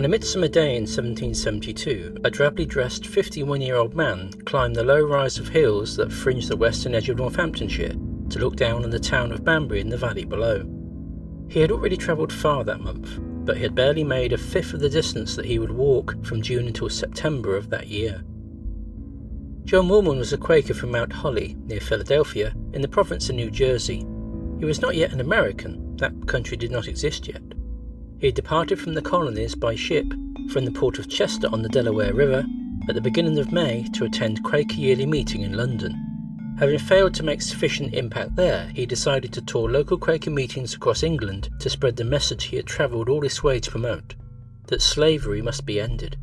On a midsummer day in 1772, a drably dressed 51 year old man climbed the low rise of hills that fringe the western edge of Northamptonshire to look down on the town of Banbury in the valley below. He had already travelled far that month, but he had barely made a fifth of the distance that he would walk from June until September of that year. John Woolman was a Quaker from Mount Holly, near Philadelphia, in the province of New Jersey. He was not yet an American, that country did not exist yet. He departed from the colonies by ship from the port of Chester on the Delaware River at the beginning of May to attend Quaker Yearly Meeting in London. Having failed to make sufficient impact there, he decided to tour local Quaker meetings across England to spread the message he had travelled all this way to promote that slavery must be ended.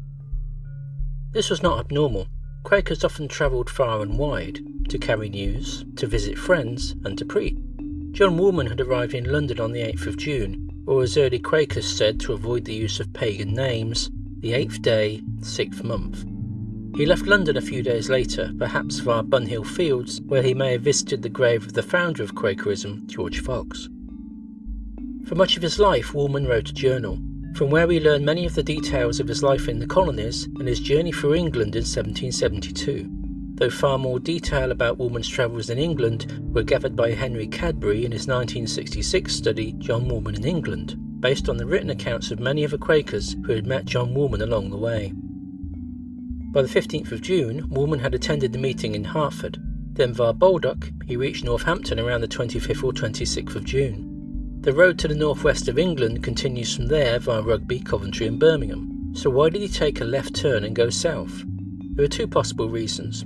This was not abnormal. Quakers often travelled far and wide to carry news, to visit friends, and to preach. John Woolman had arrived in London on the 8th of June, or as early Quakers said to avoid the use of pagan names, the eighth day, sixth month. He left London a few days later, perhaps via Bunhill Fields, where he may have visited the grave of the founder of Quakerism, George Fox. For much of his life, Woolman wrote a journal, from where we learn many of the details of his life in the colonies and his journey through England in 1772, though far more detail about Woolman's travels in England were gathered by Henry Cadbury in his 1966 study John Woolman in England, based on the written accounts of many of the Quakers who had met John Woolman along the way. By the 15th of June, Woolman had attended the meeting in Hertford. Then via Baldock, he reached Northampton around the 25th or 26th of June. The road to the northwest of England continues from there via Rugby, Coventry, and Birmingham. So why did he take a left turn and go south? There are two possible reasons.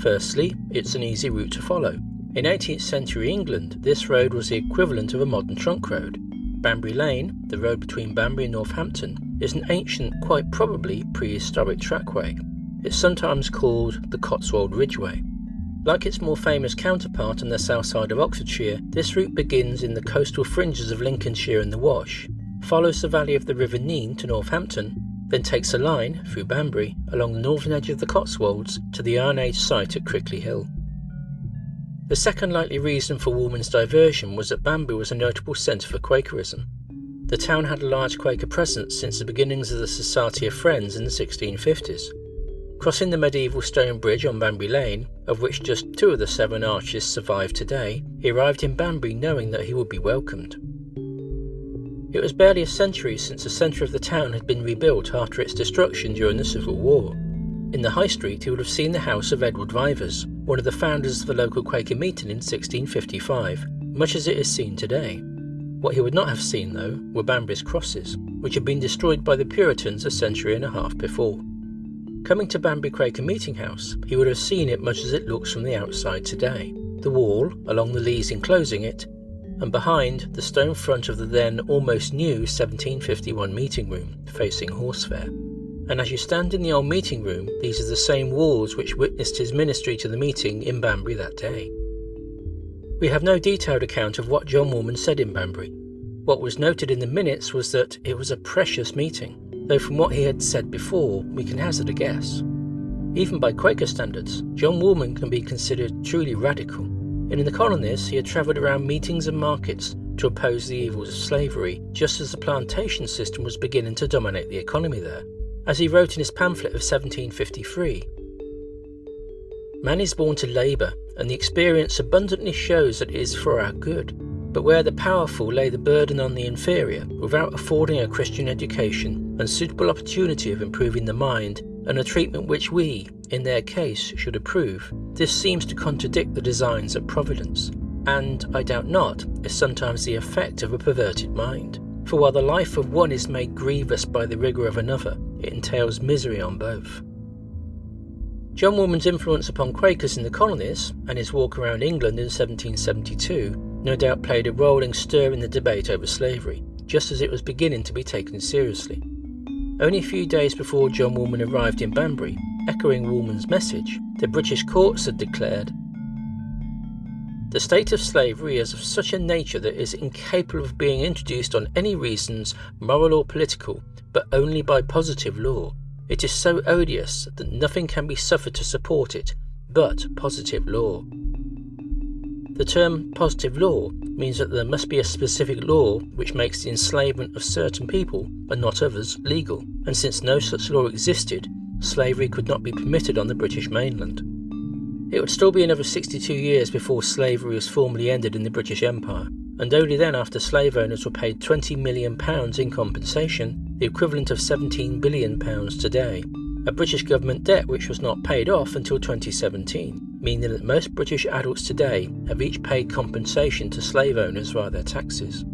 Firstly, it's an easy route to follow. In 18th century England, this road was the equivalent of a modern trunk road. Banbury Lane, the road between Banbury and Northampton, is an ancient, quite probably prehistoric trackway. It's sometimes called the Cotswold Ridgeway. Like its more famous counterpart on the south side of Oxfordshire, this route begins in the coastal fringes of Lincolnshire and the Wash, follows the valley of the River Nene to Northampton, then takes a line, through Banbury, along the northern edge of the Cotswolds to the Iron Age site at Crickley Hill. The second likely reason for Woolman's diversion was that Banbury was a notable centre for Quakerism. The town had a large Quaker presence since the beginnings of the Society of Friends in the 1650s. Crossing the medieval stone bridge on Banbury Lane, of which just two of the seven arches survive today, he arrived in Banbury knowing that he would be welcomed. It was barely a century since the centre of the town had been rebuilt after its destruction during the Civil War. In the High Street, he would have seen the house of Edward Vivers, one of the founders of the local Quaker meeting in 1655, much as it is seen today. What he would not have seen, though, were Banbury's crosses, which had been destroyed by the Puritans a century and a half before. Coming to Banbury Quaker Meeting House, he would have seen it much as it looks from the outside today. The wall, along the leads enclosing it, and behind, the stone front of the then almost new 1751 meeting room, facing Horsefair. And as you stand in the old meeting room, these are the same walls which witnessed his ministry to the meeting in Banbury that day. We have no detailed account of what John Woolman said in Banbury. What was noted in the minutes was that it was a precious meeting, though from what he had said before, we can hazard a guess. Even by Quaker standards, John Woolman can be considered truly radical. And in the colonies, he had travelled around meetings and markets to oppose the evils of slavery, just as the plantation system was beginning to dominate the economy there. As he wrote in his pamphlet of 1753, Man is born to labour, and the experience abundantly shows that it is for our good. But where the powerful lay the burden on the inferior, without affording a Christian education and suitable opportunity of improving the mind, and a treatment which we, in their case, should approve, this seems to contradict the designs of Providence, and, I doubt not, is sometimes the effect of a perverted mind. For while the life of one is made grievous by the rigour of another, it entails misery on both. John Woolman's influence upon Quakers in the colonies and his walk around England in 1772 no doubt played a role in stirring the debate over slavery, just as it was beginning to be taken seriously. Only a few days before John Woolman arrived in Banbury, echoing Woolman's message, the British courts had declared the state of slavery is of such a nature that it is incapable of being introduced on any reasons, moral or political, but only by positive law, it is so odious that nothing can be suffered to support it but positive law. The term positive law means that there must be a specific law which makes the enslavement of certain people and not others legal, and since no such law existed, slavery could not be permitted on the British mainland. It would still be another 62 years before slavery was formally ended in the British Empire, and only then after slave owners were paid £20 million in compensation, the equivalent of £17 billion today, a British government debt which was not paid off until 2017, meaning that most British adults today have each paid compensation to slave owners via their taxes.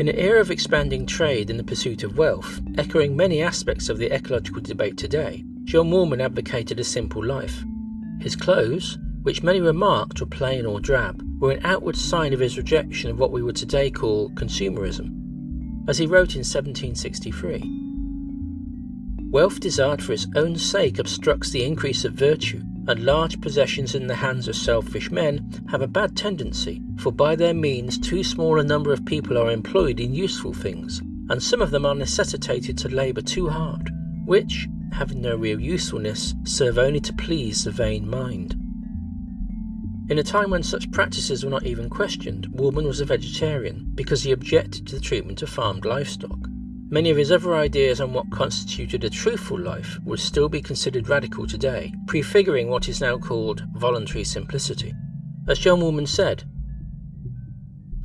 In an era of expanding trade and the pursuit of wealth, echoing many aspects of the ecological debate today, John Woolman advocated a simple life. His clothes, which many remarked were plain or drab, were an outward sign of his rejection of what we would today call consumerism. As he wrote in 1763, Wealth desired for its own sake obstructs the increase of virtue, and large possessions in the hands of selfish men have a bad tendency, for by their means too small a number of people are employed in useful things, and some of them are necessitated to labour too hard, which, having no real usefulness, serve only to please the vain mind. In a time when such practices were not even questioned, Woolman was a vegetarian because he objected to the treatment of farmed livestock. Many of his other ideas on what constituted a truthful life would still be considered radical today, prefiguring what is now called voluntary simplicity. As John Woolman said,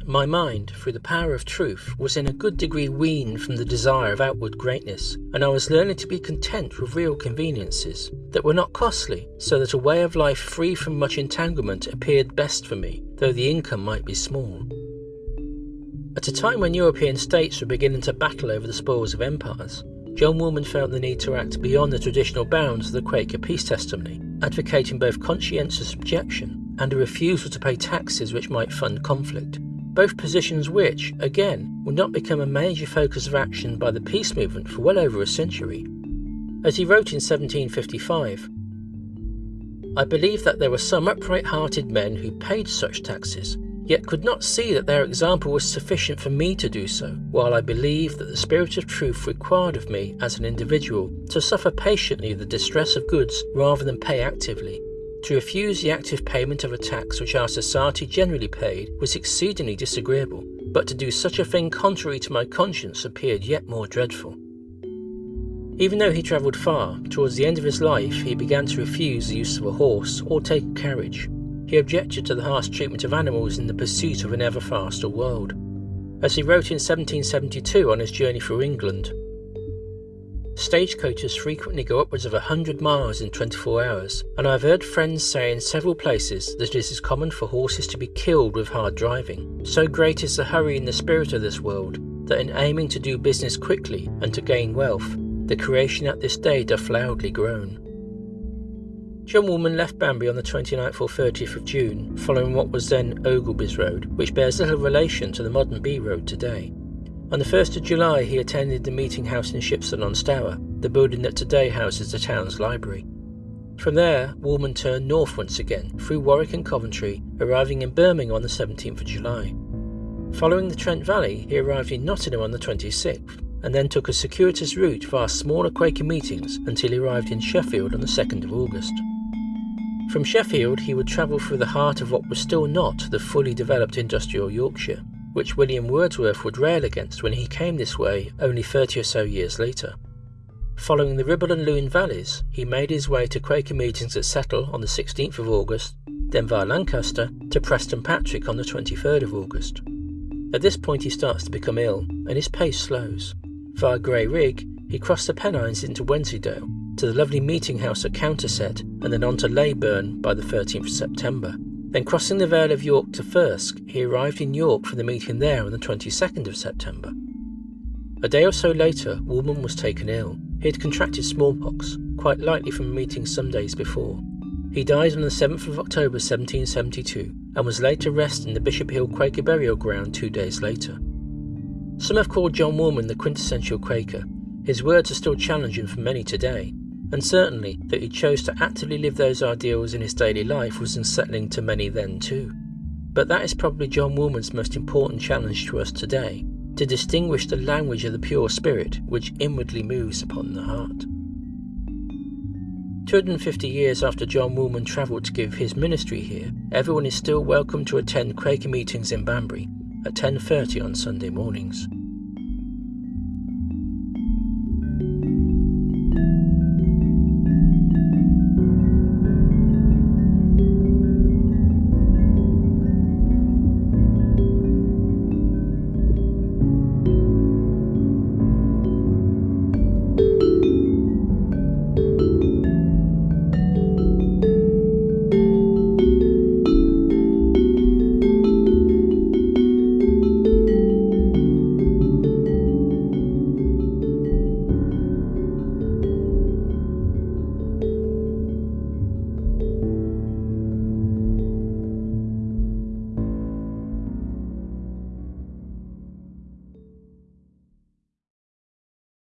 my mind, through the power of truth, was in a good degree weaned from the desire of outward greatness, and I was learning to be content with real conveniences that were not costly, so that a way of life free from much entanglement appeared best for me, though the income might be small. At a time when European states were beginning to battle over the spoils of empires, John Woolman felt the need to act beyond the traditional bounds of the Quaker peace testimony, advocating both conscientious objection and a refusal to pay taxes which might fund conflict both positions which, again, would not become a major focus of action by the peace movement for well over a century. As he wrote in 1755, I believe that there were some upright hearted men who paid such taxes, yet could not see that their example was sufficient for me to do so, while I believed that the spirit of truth required of me as an individual to suffer patiently the distress of goods rather than pay actively, to refuse the active payment of a tax which our society generally paid was exceedingly disagreeable, but to do such a thing contrary to my conscience appeared yet more dreadful. Even though he travelled far, towards the end of his life he began to refuse the use of a horse or take a carriage. He objected to the harsh treatment of animals in the pursuit of an ever faster world. As he wrote in 1772 on his journey through England, Stagecoaches frequently go upwards of 100 miles in 24 hours, and I've heard friends say in several places that it is common for horses to be killed with hard driving. So great is the hurry in the spirit of this world, that in aiming to do business quickly and to gain wealth, the creation at this day doth loudly groan. John Woolman left Banbury on the 29th or 30th of June, following what was then Ogilby's Road, which bears little relation to the modern B Road today. On the 1st of July, he attended the meeting house in Shipston on Stour, the building that today houses the town's library. From there, Woolman turned north once again, through Warwick and Coventry, arriving in Birmingham on the 17th of July. Following the Trent Valley, he arrived in Nottingham on the 26th, and then took a circuitous route via smaller Quaker meetings until he arrived in Sheffield on the 2nd of August. From Sheffield, he would travel through the heart of what was still not the fully developed industrial Yorkshire, which William Wordsworth would rail against when he came this way only 30 or so years later. Following the Ribble and Lune valleys, he made his way to Quaker meetings at Settle on the 16th of August, then via Lancaster to Preston Patrick on the 23rd of August. At this point, he starts to become ill and his pace slows. Via Grayrigg, he crossed the Pennines into Wensleydale to the lovely meeting house at Countersett and then on to Leyburn by the 13th of September. Then crossing the Vale of York to Thirsk, he arrived in York for the meeting there on the 22nd of September. A day or so later, Woolman was taken ill. He had contracted smallpox, quite likely from a meeting some days before. He died on the 7th of October 1772 and was laid to rest in the Bishop Hill Quaker burial ground two days later. Some have called John Woolman the quintessential Quaker. His words are still challenging for many today, and certainly that he chose to actively live those ideals in his daily life was unsettling to many then too. But that is probably John Woolman's most important challenge to us today to distinguish the language of the pure spirit which inwardly moves upon the heart. 250 years after John Woolman travelled to give his ministry here, everyone is still welcome to attend Quaker meetings in Banbury at 10:30 on Sunday mornings.